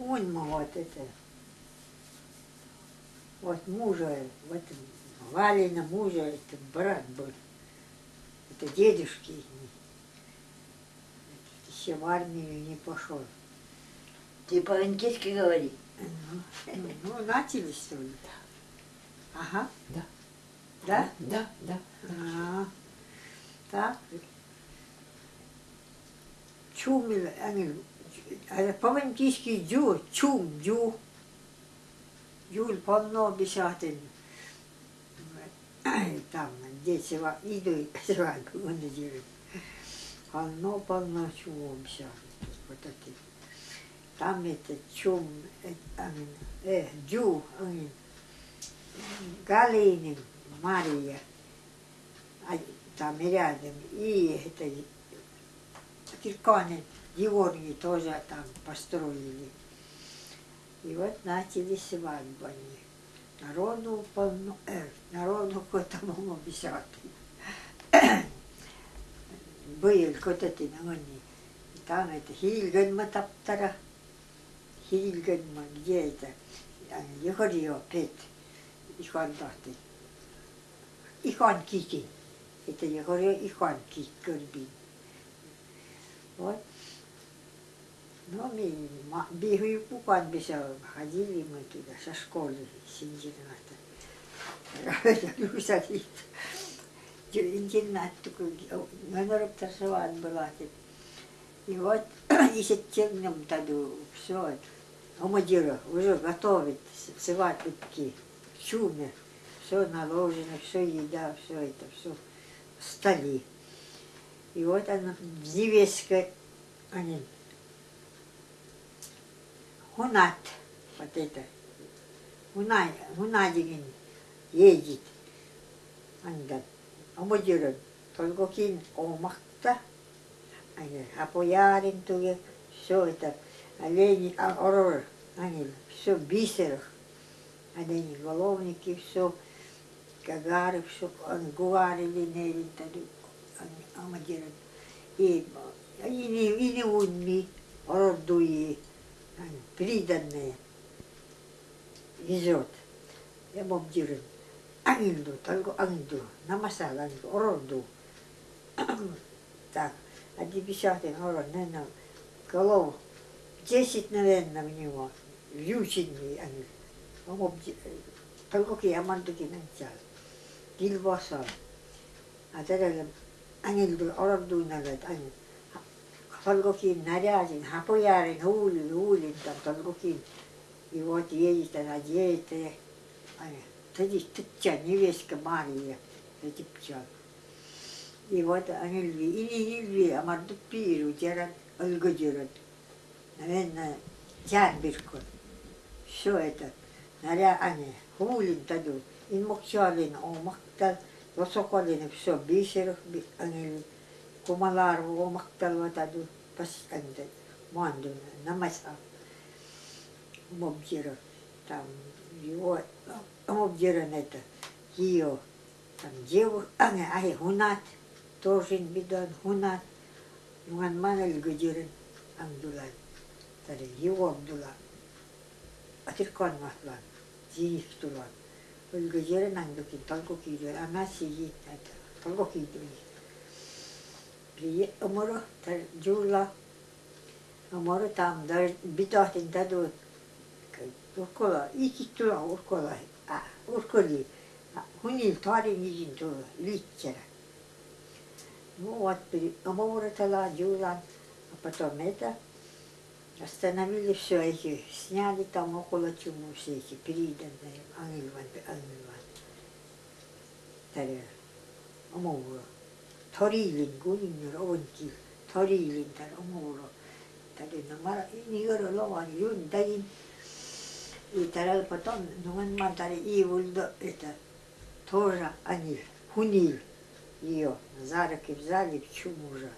Он мы вот это. Вот мужа, вот Валина мужа, это брат был. Это дедушки. Еще в армию не пошел. Ты по-английски говори. Ну, ну, начали что ли? Ага. Да. Да? Да, да. А, так. Чумил, они, а по-английски дю, чум, дю. Юль полно бесятин. Там, дети идут, свадьбу, он делает. Полно, полно чего бесятин. Вот эти. Там это чум, э, э, дю. Галинин, Мария, а там рядом, и это Кирконин, Георгий тоже там построили. И вот начали свадьбу они. Народу полно, э, народу к-тому обещати. Был котати на они. И там это Хильгенма таптара. Хильгенма, где это? Егорио петь. Ихан тахты. Ихан кики. Это Егорио кик көрбин. Вот. Ну, бегаю кукан беса ходили мы туда со школы синжирната. Люсалит. Интернат такой, номер торжеван была. И вот, и сеттерным таду все это. Омадира уже готовит сватки, чуме, все наложено, все еда, все это, все стали. И вот она, невестка, они, Хунат, вот это, Хунай, Хунадигин едет. Анда, омадира, только кин омахта, они, апоярин туге, все это, олени, а, орор, они, все бисер, олени, головники, все, кагары, все, гуарили, нерин, таду, амадиран. И, и не, и не унми, орордуи, приданные, везет. Я бомдиран. Ангелду, только ангелду, намасал ангелду, орорду. Так, а десятый орор, наверное, голов, десять, наверное, в него, вьюченный обди... Только ки амандуки начал. Гилбасал. А тогда ангелду, орорду, наверное, ангел. Толгокин наряден, хапоярин, хулин, хулин, там толгокин. И вот едет она, едет, Тоді тыття, невестка Мария, пчел. И вот они льви, и не льви, а марду пиру, дерат, өлгөдерат. Наверное, ярбирку. Все это. Наря, они, хулин таду, ин мокчалин, о мактал, лосоколин, все, бисерых, они, кумалар, о мактал, вот аду, они, манду, намаса, мобдира, там, его, обдиран это, ее, там, деву, а, не, ай, хунат, тоже бидан, хунат, юган манал гудиран, амдулан, тари, его абдулан, атиркан махлан, зиих тулан, өлгөжерен аңдыкин, толку кийдер, ана сиги, толку кийдер. Прие, уморо, тар, жула, уморо там, дар, битахтин таду, уркола, ики тула, уркола, а, урколи, хуни тари нижин ту, литчера. Ну вот, уморо тала, жулан, а потом это, Остановили все эти, сняли там около чуму все эти переданные, ангелван, ангелван. Таре, омоуро. Торилин, гунинер, онтил, торилин, таре, омоуро. Таре, намара, нигоро лован, юн, дагин. И таре потом, нуган ман таре, и вульдо, это, тоже они, хунил ее, за руки взяли в чуму уже.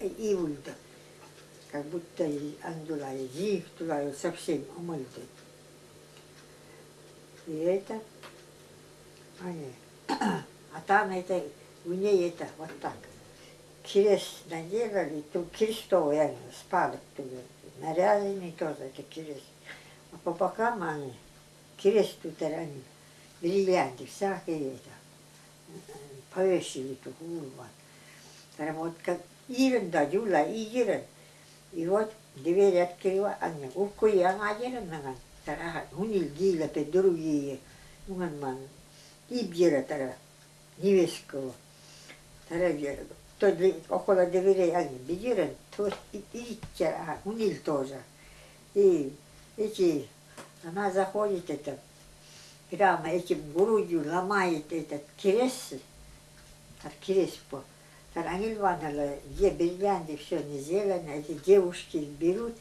И вульдо как будто ангела их туда совсем умыты. И это, они, а там это, у ней это вот так. Крест наделали, тут крестовый спадок туда нарядами тоже это крест. А по бокам они крест тут они, бриллианты всякие это, повесили тут вот. Как Ирен да Юла Ирен. И вот дверь открыла, они укуи аңадерен наган. Тара хунил гила другие. Нуган ман. И бьера тара невестково. Дверей они бедерен, то и тара хунил тоже. И эти, она заходит это, прямо этим грудью ломает этот крест, так крест по Раниль Ивановна, где бриллианты, все не зелено, эти девушки берут,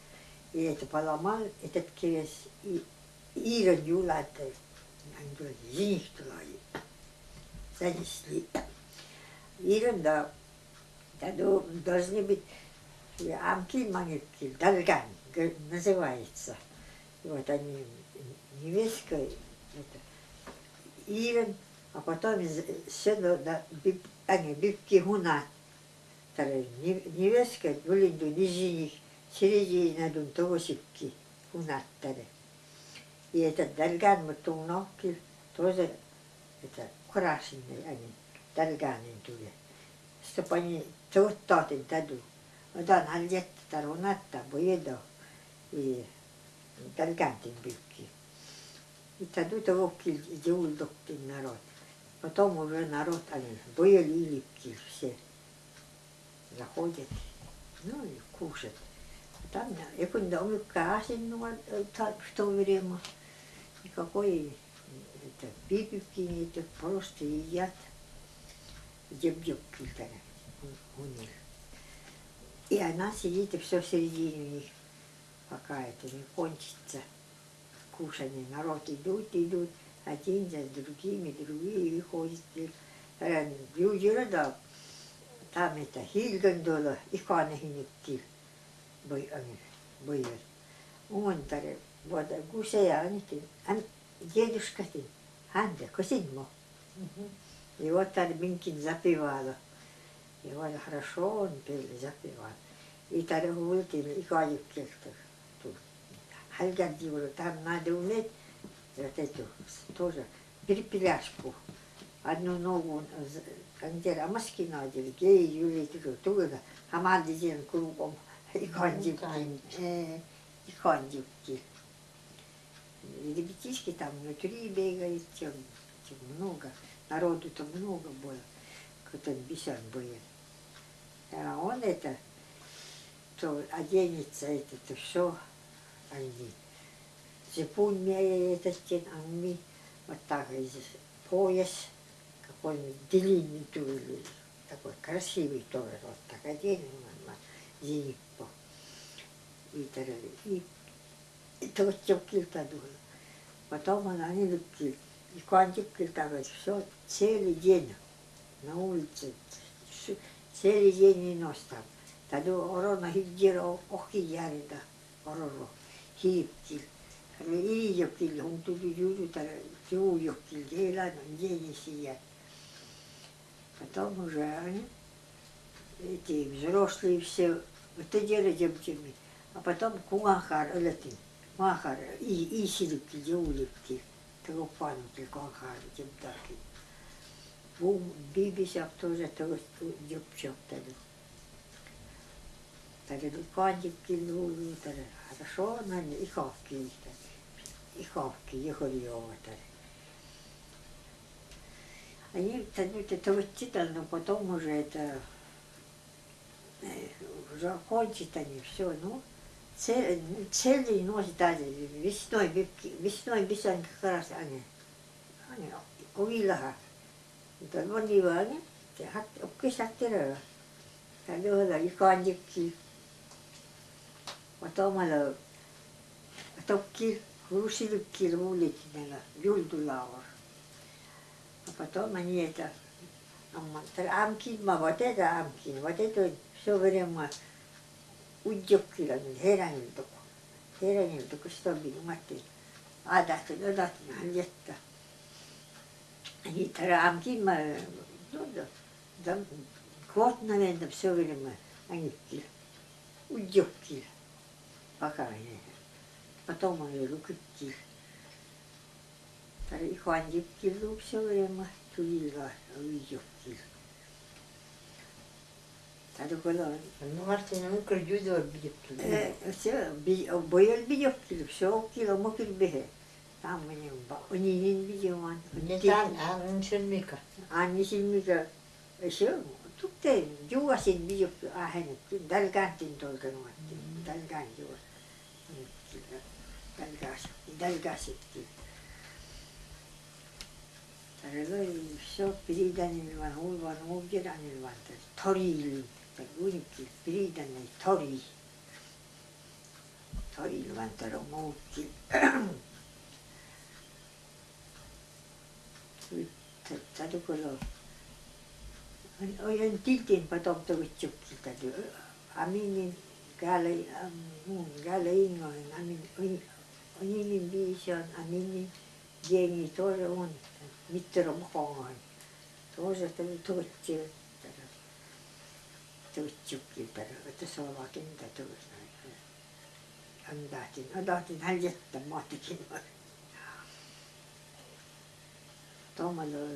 и это поломал этот крест, и Ира Юлата, они говорят, тулай, занесли. Ира, да, да, должны быть Амкиль Маневкиль, Далган, называется. Вот они, невестка, это, Ирен, а потом сено да, они бивки гуна. Таре невестка гулинду нижних середина дун тогосипки гунаттаре. И этот дальган мутунокки тоже это крашеный они дальганин туе. Чтоб они туоттатин таду. Одан алjettä tarunatta boyedo и дальгантин бивки. И таду того кил идеулдоктин народ. Потом уже народ, они были липкие все. Заходят, ну и кушать. Там, я когда умыкаешь, ну, в то время, никакой это, пипивки нет, просто едят. Дебдюбки у них. И она сидит, и все в середине них, пока это не кончится. Кушание, народ идут, идут один за другими, другие выходят. Южира да, там это Хильгандола, иканахиникки были. Он таре, вот гусея они, дедушка ты, Анда, косидмо. И вот так Минкин запевала. И вот хорошо он пел, запевал. И ултили, и кадик кельтер. Хальгардивала, там надо уметь вот эту тоже перепеляшку. Одну ногу андер амаски надели, гей юли ту тугана, хамади ден кругом и кондюкти, и кондюкти. Ребятишки там внутри бегают, тем, тем много, народу-то много было, кто-то бесен был. А он это, то оденется, это, то все, они зипун этот стен ангми, вот так пояс, какой-нибудь длинный такой красивый тоже, вот так оденем, зиппо. И, и, и то килта дула. Потом она не любит, и квантик килта, все целый день на улице, целый день и нос там. Тогда орона хиддира охи ярида, ороро, хиптил. Ииокил, он тuli юлютар, юуйокил, елан он денисия. Потом уже они, эти взрослые все, вот и делали девчонки. А потом куахар, элетин, махар, и исилипки, деулипки, того пануки, куахар, демтаки. Бум, бибисяп тоже того девчонок тогда. Тогда кандипки, ну, тогда хорошо, но и хавки их и хавки, ехали Они тянут это но потом уже это уже кончат они все, ну, целый, целый ночь дали, весной, весной бесенка как раз они, они увидела, это вони они, опкисаттера, тогда и кандикки, потом она, топки, Глушили кирмулить юлдулаур. А потом они это амкин, вот это амкин, вот это все время удёккилан 헤랑일 듣고 헤랑일 듣고 스톱이 맞대 아다트 너다트 한jet다 они трамки ма ну да там год наверное все время они удёккил пока не. Потом он и руки Тары Хуандип килу все время тулила уйдет Arıgılan. Numarasının kırgıydı o bir yaptı. Ee, o boyal bir yaptı. Şok kilo mu kıl bir he. Tam benim ba, onun bir yaman. Neden anın silmika? Anın silmika. Şu, tukte, yuvasın bir yaptı. Ahen, dalgantin dolgan vardı. Dalgan yuvas. Dalgas, dalgas etti. Arıgılan, şok biriden ilvan, ulvan, ulvan, ulvan, ulvan, ulvan, ulvan, ulvan, ulvan, ulvan, ulvan, ulvan, ulvan, ulvan, ulvan, ulvan, ulvan, Pergunte, briga nei torii. Torii vantarò molti. Tätä kyllä Ojan tiltin patoptavitsukki tätä. Aminin käällä, mun käällä ingoin. Amin, oninin biisi on, aminin jengi tuolla on. Mittero mukaan. Tuossa tuli tuotsivat. Tavitsukki tadu. Että se on vakin tadu. Andaatin, andaatin hän jättä maatikin. Томало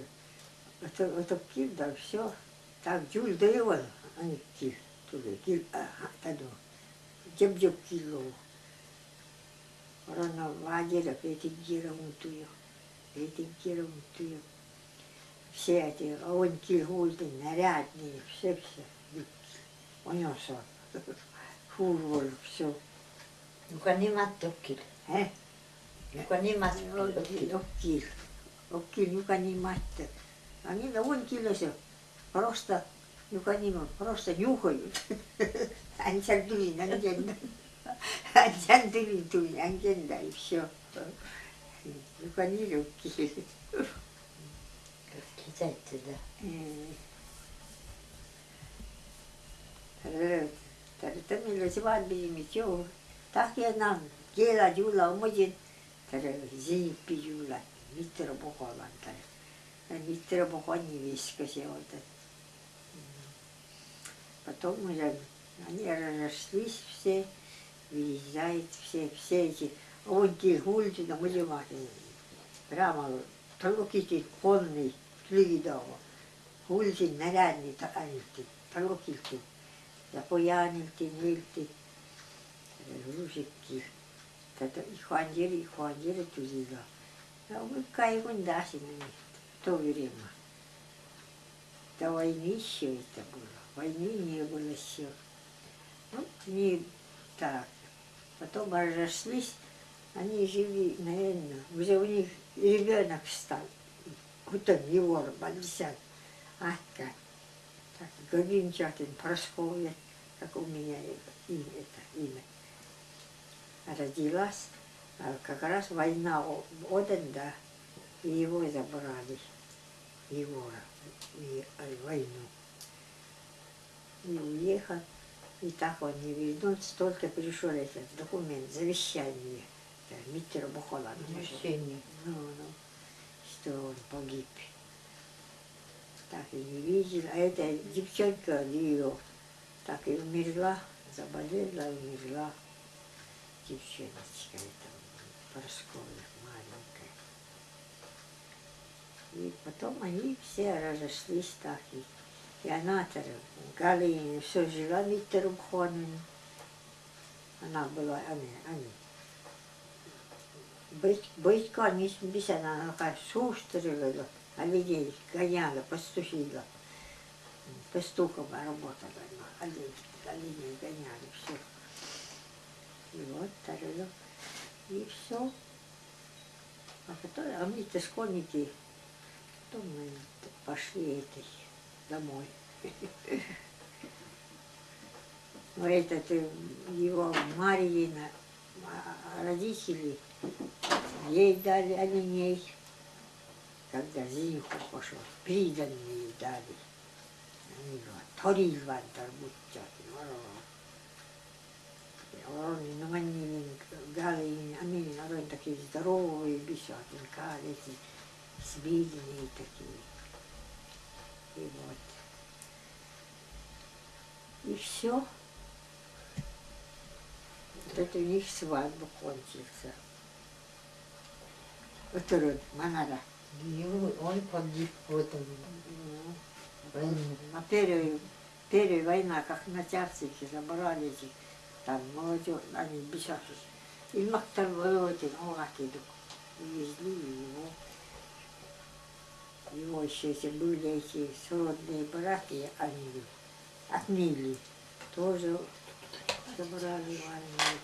это это да все так жул дэйвал ани кил туге кил таду жеп жеп кило Рано вадера петигира мутуyo петигира мутуyo все эти он кил хулты нарядные все онёсо хурвол все э Nuka nimat Okil, tokkil. okil. Okil, нюка не мать Они на вон килося. Просто, нюка не просто нюхают. Анчан дулин, анчан. Анчан дулин, дулин, анчан, да, и все. Нюка не легкие. Güzeldi de. Так я нам гела жула умоджин. Тара зиппи жула. Миттера бухолан тара. Миттера бухони виска сеота. Потом уже они разошлись все, выезжают все, все эти, он гульти на музимате. Прямо только кити конный, флигидово. Они, только кити. Ja pojanilti niilti ruusikki tätä ihwanjiri ihwanjiri tulila ja kai kun dasini tovirima да войны еще это было войны не было еще вот не так потом разошлись они жили наверное уже у них ребенок стал Гутен Егор Бальсян а как так Гавинчатин Просковья как у меня имя, это имя. Родилась, а как раз война о- один, да, и его забрали, Егора, и э, войну. И уехал, и так он не вернул, столько пришел этот документ, завещание, это Миттер Бухолан. Мужчине. Ну, ну, что он погиб. Так и не видел. А эта девчонка ее так и умерла, заболела, умерла. Девчоночка эта Поросковья маленькая. И потом они все разошлись так. И, и она Галина все жила Миттером Хонен. Она была, они, они. Быть, быть, конечно, без она такая шустрила, а людей гоняла, пастухила. Пастухом работала, она, оленей, оленей гоняли, все. И вот тарело. И все. А потом, а мы-то школьники, потом мы пошли этой домой. Но этот э, его Марьина, а, родители, ей дали оленей, когда Зинху пошел, приданные дали. Они говорят, Торильван тарбутчат, он ну они гали, они народ такие здоровые, бесятин, калики, свидные такие. И вот. И все. Это у них свадьба кончился. Оторон, Манара. И он погиб в этом. На первую, первая война, как начальники забрали этих, там молодежь, они бежали. И Мактар Володин, Олакидук, увезли его. Его еще эти были эти сродные братья, они от Мили, тоже забрали в армию.